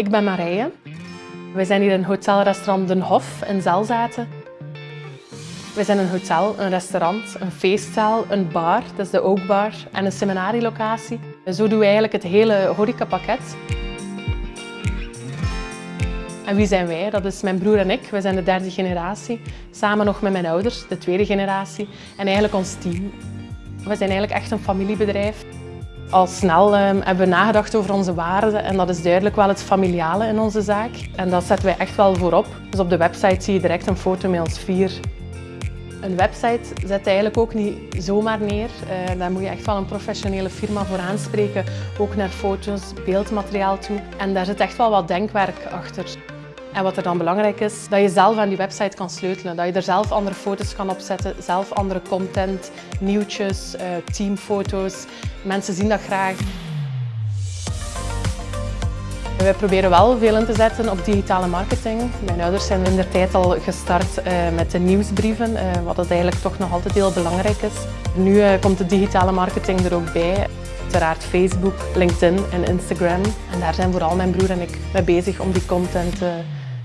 Ik ben Marije. We zijn hier in hotelrestaurant Den Hof in Zelzaten. We zijn een hotel, een restaurant, een feestzaal, een bar, dat is de Oakbar, en een seminarielocatie. Zo doen we eigenlijk het hele horecapakket. En wie zijn wij? Dat is mijn broer en ik. We zijn de derde generatie, samen nog met mijn ouders, de tweede generatie, en eigenlijk ons team. We zijn eigenlijk echt een familiebedrijf. Al snel um, hebben we nagedacht over onze waarden en dat is duidelijk wel het familiale in onze zaak. En dat zetten wij echt wel voorop. Dus op de website zie je direct een foto met ons vier. Een website zet eigenlijk ook niet zomaar neer. Uh, daar moet je echt wel een professionele firma voor aanspreken. Ook naar foto's, beeldmateriaal toe. En daar zit echt wel wat denkwerk achter. En wat er dan belangrijk is, dat je zelf aan die website kan sleutelen. Dat je er zelf andere foto's kan opzetten, zelf andere content, nieuwtjes, uh, teamfoto's. Mensen zien dat graag. We proberen wel veel in te zetten op digitale marketing. Mijn ouders zijn in de tijd al gestart uh, met de nieuwsbrieven, uh, wat het eigenlijk toch nog altijd heel belangrijk is. Nu komt de digitale marketing er ook bij. Uiteraard Facebook, LinkedIn en Instagram. En daar zijn vooral mijn broer en ik mee bezig om die content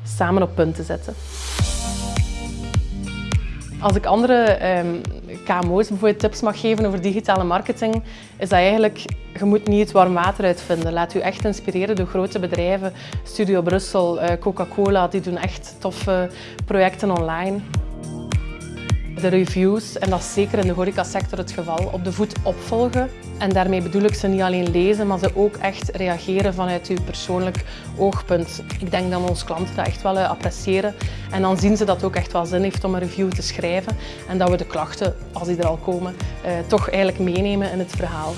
samen op punt te zetten. Als ik andere um, KMO's bijvoorbeeld tips mag geven over digitale marketing, is dat eigenlijk, je moet niet het warm water uitvinden. Laat u echt inspireren door grote bedrijven. Studio Brussel, eh, Coca-Cola, die doen echt toffe projecten online de reviews, en dat is zeker in de horecasector het geval, op de voet opvolgen. En daarmee bedoel ik ze niet alleen lezen, maar ze ook echt reageren vanuit uw persoonlijk oogpunt. Ik denk dat onze klanten dat echt wel eh, appreciëren. En dan zien ze dat het ook echt wel zin heeft om een review te schrijven. En dat we de klachten, als die er al komen, eh, toch eigenlijk meenemen in het verhaal.